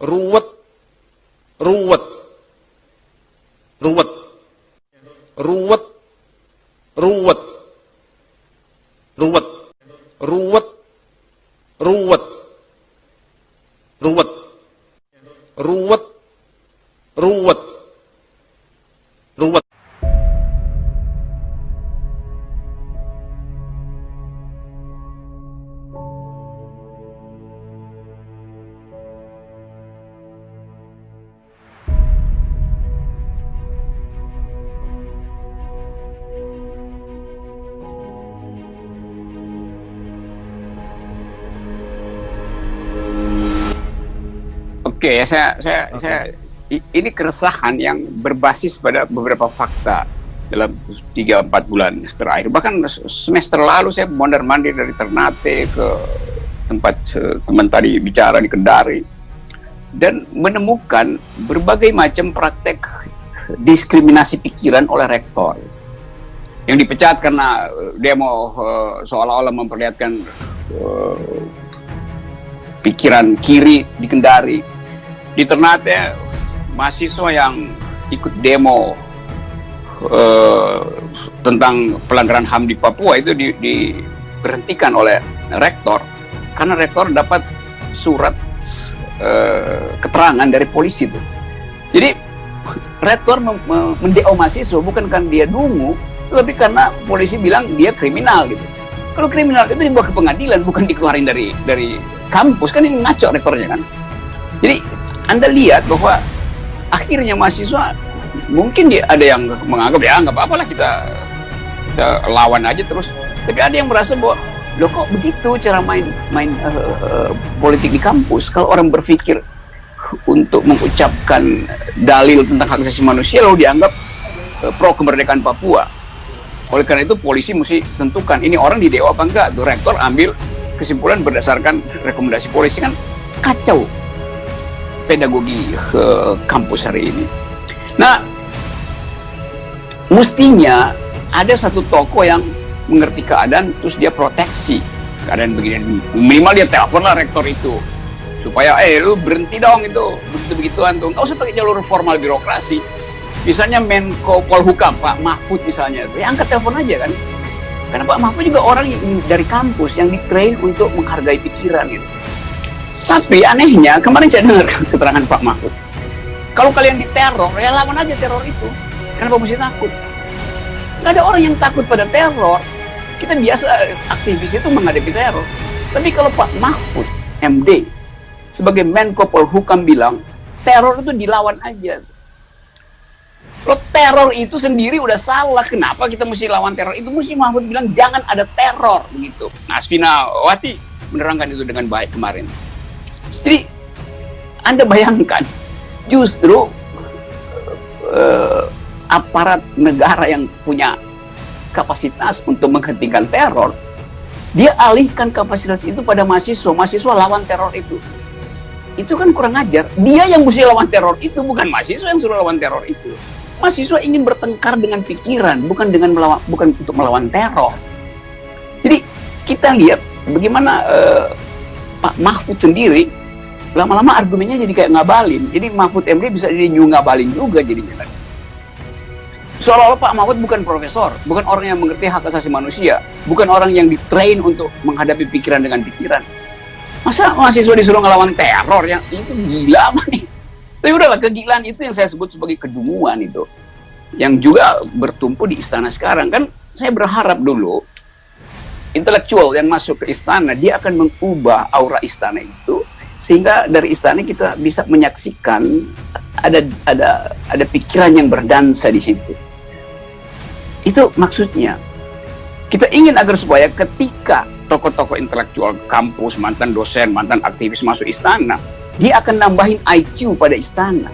ruwet, ruwet, ruwet, ruwet, Oke, ya saya saya saya i- ini keresahan yang berbasis pada beberapa fakta dalam 3 4 bulan terakhir. Bahkan semester lalu saya mondar-mandir dari Ternate ke tempat teman tadi bicara di Kendari dan menemukan berbagai macam praktek diskriminasi pikiran oleh rektor. Yang dipecat karena eh, dia mau eh, seolah-olah memperlihatkan eh, pikiran kiri di Kendari di Ternate mahasiswa yang ikut demo eh, tentang pelanggaran HAM di Papua itu di- diberhentikan oleh rektor karena rektor dapat surat eh, keterangan dari polisi itu. Jadi rektor mendeo mahasiswa bukan karena dia dungu, tapi karena polisi bilang dia kriminal gitu. Kalau kriminal itu dibawa ke pengadilan bukan dikeluarin dari dari kampus kan ini ngaco rektornya kan. Jadi anda lihat bahwa akhirnya mahasiswa mungkin dia ada yang menganggap ya nggak apa-apa lah kita, kita lawan aja terus. Tapi ada yang merasa bahwa lo kok begitu cara main main eh, eh, politik di kampus kalau orang berpikir untuk mengucapkan dalil tentang hak asasi manusia lalu dianggap eh, pro kemerdekaan Papua. Oleh karena itu polisi mesti tentukan ini orang di dewa apa enggak. Tuh rektor ambil kesimpulan berdasarkan rekomendasi polisi kan kacau pedagogi eh, kampus hari ini. Nah, mestinya ada satu toko yang mengerti keadaan terus dia proteksi keadaan begini. Minimal dia telepon lah rektor itu supaya eh lu berhenti dong itu begitu begituan tuh. Nggak usah pakai jalur formal birokrasi. Misalnya Menko Polhukam Pak Mahfud misalnya ya angkat telepon aja kan. Karena Pak Mahfud juga orang dari kampus yang ditrain untuk menghargai pikiran gitu tapi anehnya kemarin saya dengar keterangan Pak Mahfud. Kalau kalian diteror ya lawan aja teror itu. Kenapa mesti takut? Nggak ada orang yang takut pada teror. Kita biasa aktivis itu menghadapi teror. Tapi kalau Pak Mahfud MD sebagai Menko Polhukam bilang teror itu dilawan aja. Kalau teror itu sendiri udah salah kenapa kita mesti lawan teror? Itu mesti Mahfud bilang jangan ada teror begitu nah Asvina Wati menerangkan itu dengan baik kemarin jadi Anda bayangkan justru eh, aparat negara yang punya kapasitas untuk menghentikan teror, dia alihkan kapasitas itu pada mahasiswa. Mahasiswa lawan teror itu. Itu kan kurang ajar. Dia yang mesti lawan teror itu, bukan mahasiswa yang suruh lawan teror itu. Mahasiswa ingin bertengkar dengan pikiran, bukan dengan melawan, bukan untuk melawan teror. Jadi kita lihat bagaimana eh, Pak Mahfud sendiri lama-lama argumennya jadi kayak ngabalin. Jadi Mahfud MD bisa jadi new ngabalin juga jadinya kan. Seolah-olah Pak Mahfud bukan profesor, bukan orang yang mengerti hak asasi manusia, bukan orang yang ditrain untuk menghadapi pikiran dengan pikiran. Masa mahasiswa disuruh ngelawan teror yang itu gila apa nih? Tapi udahlah kegilaan itu yang saya sebut sebagai kedunguan itu. Yang juga bertumpu di istana sekarang kan saya berharap dulu intelektual yang masuk ke istana dia akan mengubah aura istana itu sehingga dari istana kita bisa menyaksikan ada ada ada pikiran yang berdansa di situ. Itu maksudnya. Kita ingin agar supaya ketika tokoh-tokoh intelektual kampus, mantan dosen, mantan aktivis masuk istana, dia akan nambahin IQ pada istana.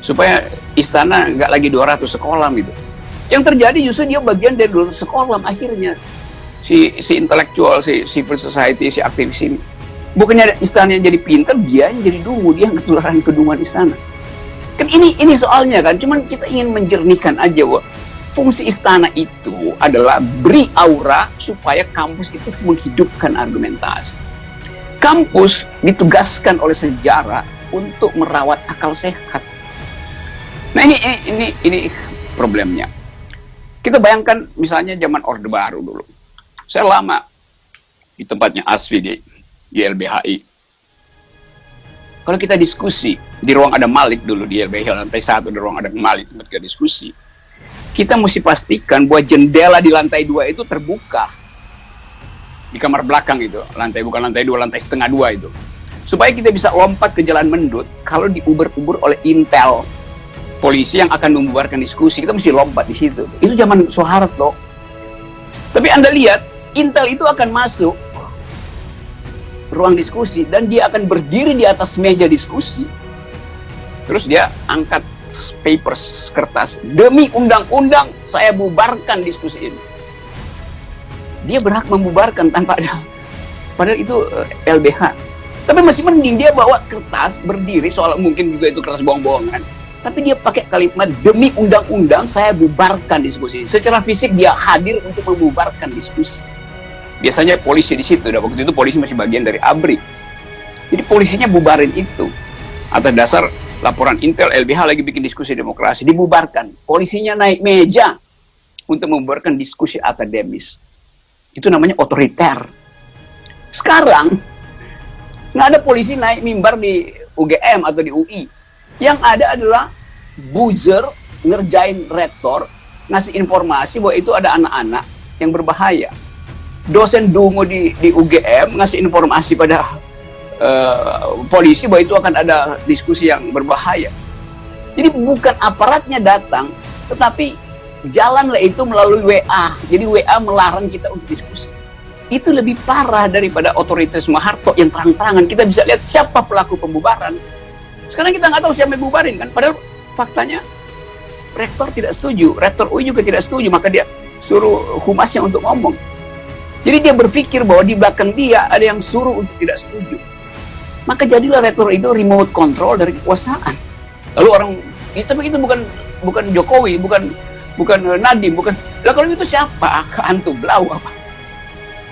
Supaya istana nggak lagi 200 sekolah gitu. Yang terjadi justru dia bagian dari 200 sekolah akhirnya. Si, si intelektual, si civil society, si aktivis ini. Bukannya istana yang jadi pinter, dia yang jadi dungu, dia yang ketularan kedunguan istana. Kan ini ini soalnya kan, cuman kita ingin menjernihkan aja, wah fungsi istana itu adalah beri aura supaya kampus itu menghidupkan argumentasi. Kampus ditugaskan oleh sejarah untuk merawat akal sehat. Nah ini ini ini, ini problemnya. Kita bayangkan misalnya zaman Orde Baru dulu. Saya lama di tempatnya Asfi di, di LBHI. Kalau kita diskusi, di ruang ada Malik dulu di LBHI lantai satu, di ruang ada Malik tempat kita diskusi. Kita mesti pastikan bahwa jendela di lantai dua itu terbuka. Di kamar belakang itu, lantai bukan lantai dua, lantai setengah dua itu. Supaya kita bisa lompat ke jalan mendut kalau diuber-uber oleh Intel polisi yang akan membubarkan diskusi kita mesti lompat di situ itu zaman Soeharto tapi anda lihat Intel itu akan masuk ruang diskusi dan dia akan berdiri di atas meja diskusi. Terus dia angkat papers kertas. Demi undang-undang saya bubarkan diskusi ini. Dia berhak membubarkan tanpa ada. Padahal itu eh, LBH tapi masih mending dia bawa kertas berdiri soal mungkin juga itu kertas bohong-bohongan. Tapi dia pakai kalimat demi undang-undang saya bubarkan diskusi. Secara fisik dia hadir untuk membubarkan diskusi. Biasanya polisi di situ, dan waktu itu polisi masih bagian dari ABRI. Jadi polisinya bubarin itu. Atas dasar laporan Intel LBH lagi bikin diskusi demokrasi, dibubarkan. Polisinya naik meja untuk membubarkan diskusi akademis. Itu namanya otoriter. Sekarang, nggak ada polisi naik mimbar di UGM atau di UI yang ada adalah buzzer ngerjain rektor, ngasih informasi bahwa itu ada anak-anak yang berbahaya. Dosen dungu di, di UGM ngasih informasi pada uh, polisi bahwa itu akan ada diskusi yang berbahaya. Jadi bukan aparatnya datang, tetapi jalanlah itu melalui WA. Jadi WA melarang kita untuk diskusi. Itu lebih parah daripada otoritas Maharto yang terang-terangan. Kita bisa lihat siapa pelaku pembubaran sekarang kita nggak tahu siapa yang bubarin kan. Padahal faktanya rektor tidak setuju, rektor UI juga tidak setuju, maka dia suruh humasnya untuk ngomong. Jadi dia berpikir bahwa di belakang dia ada yang suruh untuk tidak setuju. Maka jadilah rektor itu remote control dari kekuasaan. Lalu orang, ya, tapi itu bukan bukan Jokowi, bukan bukan Nadiem, bukan. Lah kalau itu siapa? Hantu Blau apa?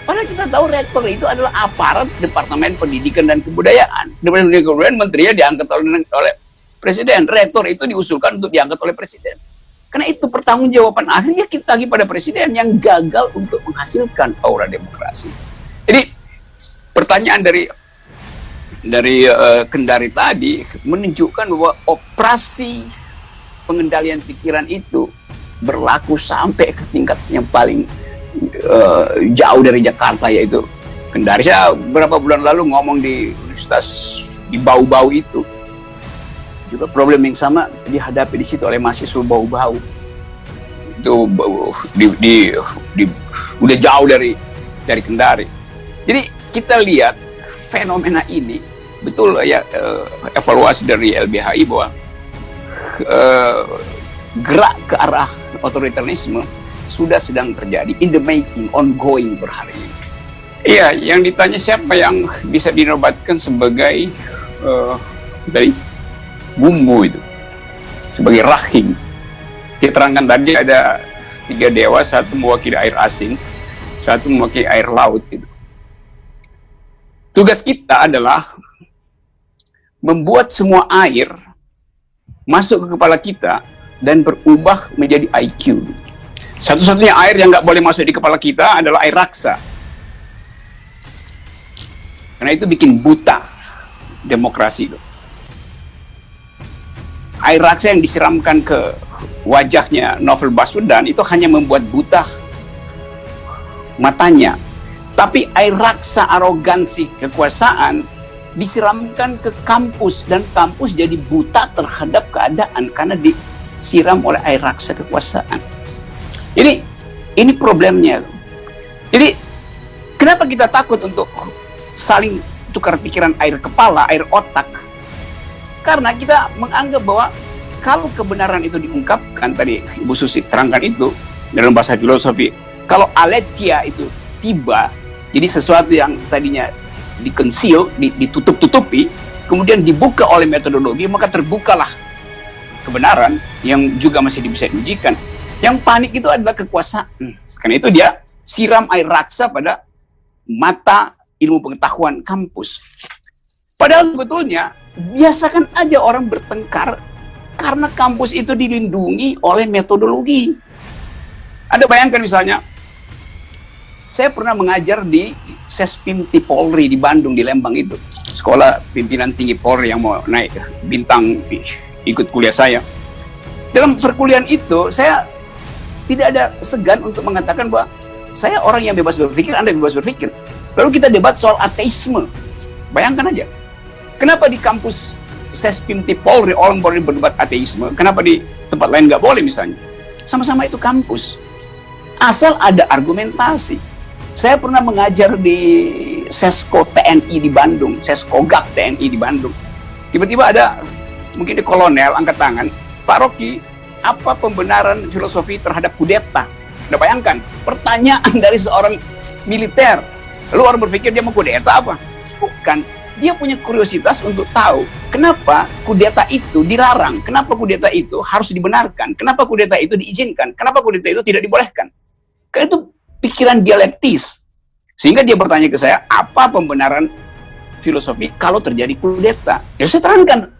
Padahal kita tahu rektor itu adalah aparat Departemen Pendidikan dan Kebudayaan. Departemen Pendidikan dan Kebudayaan menterinya diangkat oleh, oleh presiden. Rektor itu diusulkan untuk diangkat oleh presiden. Karena itu pertanggungjawaban akhirnya kita lagi pada presiden yang gagal untuk menghasilkan aura demokrasi. Jadi pertanyaan dari dari uh, Kendari tadi menunjukkan bahwa operasi pengendalian pikiran itu berlaku sampai ke tingkat yang paling uh, jauh dari Jakarta yaitu Kendari. Saya beberapa bulan lalu ngomong di universitas di bau-bau itu juga problem yang sama dihadapi di situ oleh mahasiswa bau-bau itu di, di, di, udah jauh dari dari Kendari. Jadi kita lihat fenomena ini betul ya uh, evaluasi dari LBHI bahwa uh, gerak ke arah otoritarisme sudah sedang terjadi in the making ongoing per hari ini iya yang ditanya siapa yang bisa dinobatkan sebagai uh, dari bumbu itu sebagai rahim diterangkan tadi ada tiga dewa satu mewakili air asing satu mewakili air laut itu tugas kita adalah membuat semua air masuk ke kepala kita dan berubah menjadi IQ satu-satunya air yang nggak boleh masuk di kepala kita adalah air raksa. Karena itu bikin buta demokrasi itu. Air raksa yang disiramkan ke wajahnya Novel Baswedan itu hanya membuat buta matanya. Tapi air raksa arogansi kekuasaan disiramkan ke kampus dan kampus jadi buta terhadap keadaan karena disiram oleh air raksa kekuasaan. Jadi ini problemnya. Jadi kenapa kita takut untuk saling tukar pikiran air kepala, air otak? Karena kita menganggap bahwa kalau kebenaran itu diungkapkan tadi Ibu Susi terangkan itu dalam bahasa filosofi, kalau aletia itu tiba, jadi sesuatu yang tadinya dikensil, ditutup-tutupi, kemudian dibuka oleh metodologi, maka terbukalah kebenaran yang juga masih bisa diujikan. Yang panik itu adalah kekuasaan. Karena itu dia siram air raksa pada mata ilmu pengetahuan kampus. Padahal sebetulnya biasakan aja orang bertengkar karena kampus itu dilindungi oleh metodologi. Ada bayangkan misalnya, saya pernah mengajar di Sespimti Polri di Bandung, di Lembang itu. Sekolah pimpinan tinggi Polri yang mau naik bintang ikut kuliah saya. Dalam perkuliahan itu, saya tidak ada segan untuk mengatakan bahwa saya orang yang bebas berpikir, Anda bebas berpikir. Lalu kita debat soal ateisme. Bayangkan aja. Kenapa di kampus Sespimti Polri orang boleh berdebat ateisme, kenapa di tempat lain nggak boleh misalnya? Sama-sama itu kampus. Asal ada argumentasi saya pernah mengajar di Sesko TNI di Bandung, Sesko GAP TNI di Bandung. Tiba-tiba ada mungkin di kolonel angkat tangan, Pak Rocky, apa pembenaran filosofi terhadap kudeta? Anda bayangkan, pertanyaan dari seorang militer. Lalu orang berpikir dia mau kudeta apa? Bukan, dia punya kuriositas untuk tahu kenapa kudeta itu dilarang, kenapa kudeta itu harus dibenarkan, kenapa kudeta itu diizinkan, kenapa kudeta itu tidak dibolehkan. Karena itu pikiran dialektis. Sehingga dia bertanya ke saya, apa pembenaran filosofi kalau terjadi kudeta? Ya saya terangkan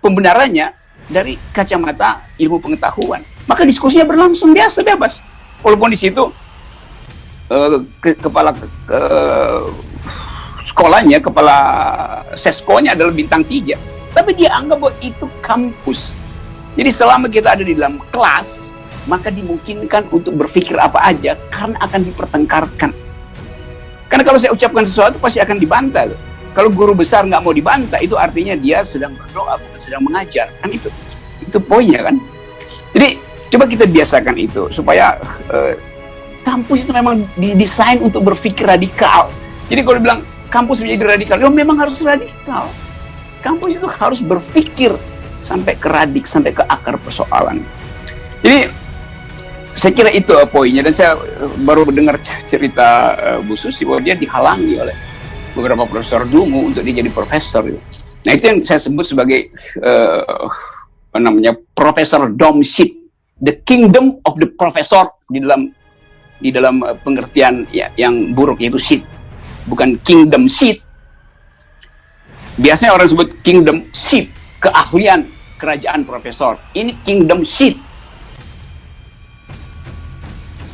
pembenarannya dari kacamata ilmu pengetahuan. Maka diskusinya berlangsung biasa, bebas. Walaupun di situ uh, ke, kepala ke, sekolahnya, kepala seskonya adalah bintang tiga. Tapi dia anggap bahwa itu kampus. Jadi selama kita ada di dalam kelas, maka dimungkinkan untuk berpikir apa aja karena akan dipertengkarkan. Karena kalau saya ucapkan sesuatu pasti akan dibantah. Kalau guru besar nggak mau dibantah, itu artinya dia sedang berdoa, bukan sedang mengajar. Kan itu, itu poinnya kan. Jadi coba kita biasakan itu supaya uh, kampus itu memang didesain untuk berpikir radikal. Jadi kalau dibilang kampus menjadi radikal, ya memang harus radikal. Kampus itu harus berpikir sampai ke radik, sampai ke akar persoalan. Jadi saya kira itu uh, poinnya dan saya uh, baru mendengar cerita uh, Bu Susi bahwa dia dihalangi oleh beberapa profesor dungu untuk dia jadi profesor. Nah itu yang saya sebut sebagai uh, apa namanya profesor dom shit, the kingdom of the professor di dalam di dalam pengertian ya, yang buruk yaitu shit, bukan kingdom shit. Biasanya orang sebut kingdom shit, keahlian kerajaan profesor. Ini kingdom shit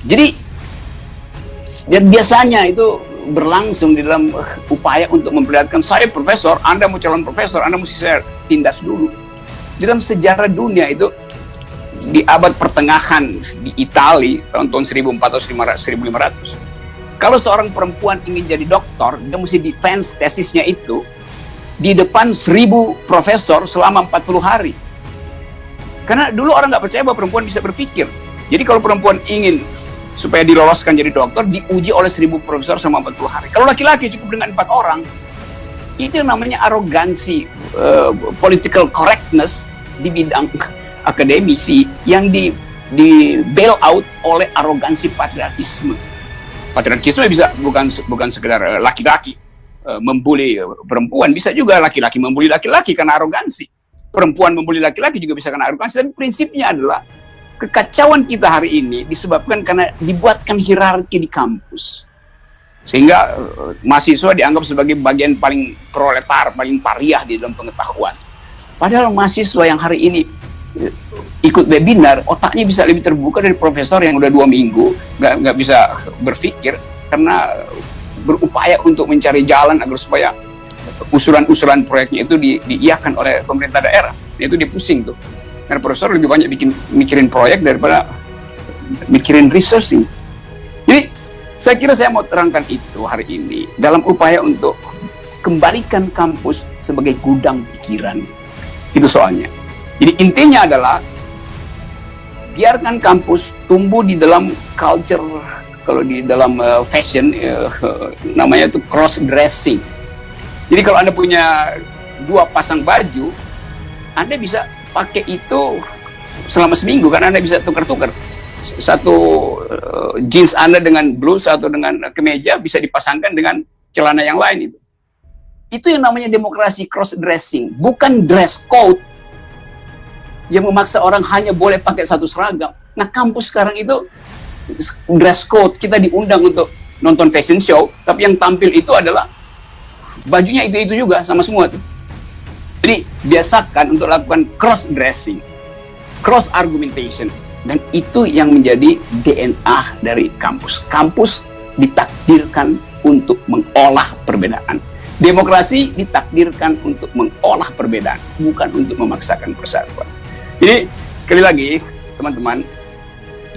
jadi dan biasanya itu berlangsung di dalam uh, upaya untuk memperlihatkan saya profesor, Anda mau calon profesor, Anda mesti saya tindas dulu. Di dalam sejarah dunia itu di abad pertengahan di Italia tahun tahun 1400 1500 kalau seorang perempuan ingin jadi dokter dia mesti defense tesisnya itu di depan seribu profesor selama 40 hari karena dulu orang nggak percaya bahwa perempuan bisa berpikir jadi kalau perempuan ingin supaya diloloskan jadi dokter diuji oleh seribu profesor selama 40 hari. Kalau laki-laki cukup dengan empat orang, itu namanya arogansi uh, political correctness di bidang akademisi yang di di bail out oleh arogansi patriarkisme. Patriarkisme bisa bukan bukan sekedar eh, laki-laki uh, membuli perempuan, bisa juga laki-laki membuli laki-laki karena arogansi. Perempuan membuli laki-laki juga bisa karena arogansi, tapi prinsipnya adalah kekacauan kita hari ini disebabkan karena dibuatkan hierarki di kampus. Sehingga uh, mahasiswa dianggap sebagai bagian paling proletar, paling pariah di dalam pengetahuan. Padahal mahasiswa yang hari ini ikut webinar, otaknya bisa lebih terbuka dari profesor yang udah dua minggu, nggak nggak bisa berpikir karena berupaya untuk mencari jalan agar supaya usulan-usulan proyeknya itu di, diiakan oleh pemerintah daerah. Itu dia pusing tuh karena profesor lebih banyak bikin mikirin proyek daripada mikirin researching. Jadi saya kira saya mau terangkan itu hari ini dalam upaya untuk kembalikan kampus sebagai gudang pikiran. Itu soalnya. Jadi intinya adalah biarkan kampus tumbuh di dalam culture kalau di dalam uh, fashion uh, namanya itu cross dressing. Jadi kalau Anda punya dua pasang baju, Anda bisa pakai itu selama seminggu kan Anda bisa tukar-tukar. Satu uh, jeans Anda dengan blus atau dengan kemeja bisa dipasangkan dengan celana yang lain itu. Itu yang namanya demokrasi cross dressing, bukan dress code yang memaksa orang hanya boleh pakai satu seragam. Nah, kampus sekarang itu dress code, kita diundang untuk nonton fashion show, tapi yang tampil itu adalah bajunya itu-itu juga sama semua tuh. Jadi biasakan untuk lakukan cross dressing, cross argumentation, dan itu yang menjadi DNA dari kampus. Kampus ditakdirkan untuk mengolah perbedaan. Demokrasi ditakdirkan untuk mengolah perbedaan, bukan untuk memaksakan persatuan. Jadi sekali lagi teman-teman,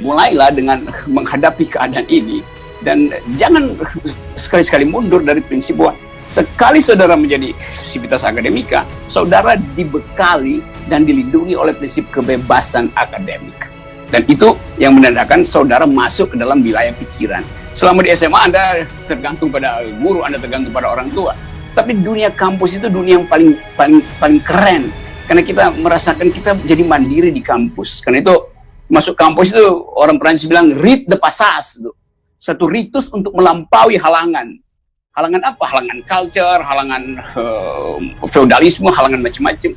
mulailah dengan menghadapi keadaan ini dan jangan sekali-sekali mundur dari prinsip bahwa Sekali saudara menjadi sivitas akademika, saudara dibekali dan dilindungi oleh prinsip kebebasan akademik. Dan itu yang menandakan saudara masuk ke dalam wilayah pikiran. Selama di SMA Anda tergantung pada guru, Anda tergantung pada orang tua. Tapi dunia kampus itu dunia yang paling paling paling keren. Karena kita merasakan kita jadi mandiri di kampus. Karena itu masuk kampus itu orang Perancis bilang read the passage. Satu ritus untuk melampaui halangan halangan apa? Halangan culture, halangan uh, feudalisme, halangan macam-macam.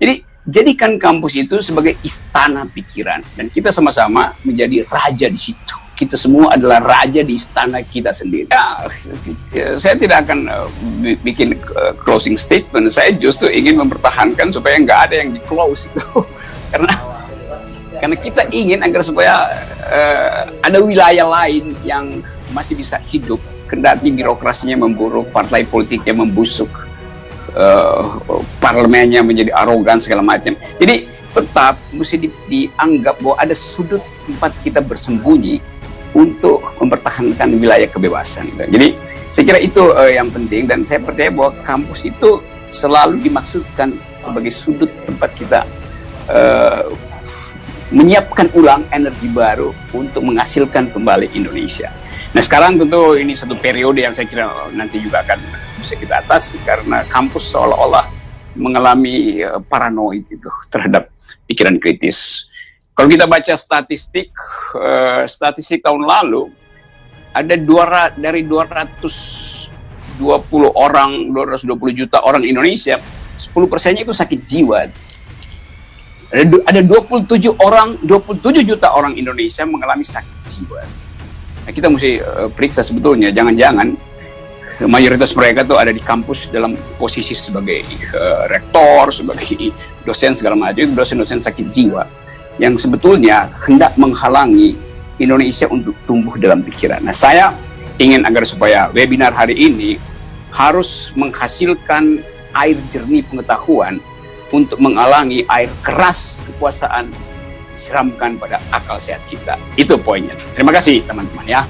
Jadi jadikan kampus itu sebagai istana pikiran dan kita sama-sama menjadi raja di situ. Kita semua adalah raja di istana kita sendiri. Ya, saya tidak akan uh, bikin uh, closing statement. Saya justru ingin mempertahankan supaya nggak ada yang di close itu, karena karena kita ingin agar supaya uh, ada wilayah lain yang masih bisa hidup kendati birokrasinya memburuk, partai politiknya membusuk, uh, parlemennya menjadi arogan segala macam. Jadi tetap mesti di, dianggap bahwa ada sudut tempat kita bersembunyi untuk mempertahankan wilayah kebebasan. Jadi saya kira itu uh, yang penting dan saya percaya bahwa kampus itu selalu dimaksudkan sebagai sudut tempat kita uh, menyiapkan ulang energi baru untuk menghasilkan kembali Indonesia. Nah sekarang tentu ini satu periode yang saya kira nanti juga akan bisa kita atasi karena kampus seolah-olah mengalami paranoid itu terhadap pikiran kritis. Kalau kita baca statistik, uh, statistik tahun lalu ada dua dari 220 orang, 220 juta orang Indonesia, 10 persennya itu sakit jiwa. Ada 27 orang, 27 juta orang Indonesia mengalami sakit jiwa. Nah, kita mesti uh, periksa sebetulnya, jangan-jangan mayoritas mereka tuh ada di kampus dalam posisi sebagai uh, rektor, sebagai dosen segala macam, dosen-dosen sakit jiwa yang sebetulnya hendak menghalangi Indonesia untuk tumbuh dalam pikiran. Nah, saya ingin agar supaya webinar hari ini harus menghasilkan air jernih pengetahuan untuk menghalangi air keras kekuasaan siramkan pada akal sehat kita. Itu poinnya. Terima kasih teman-teman ya.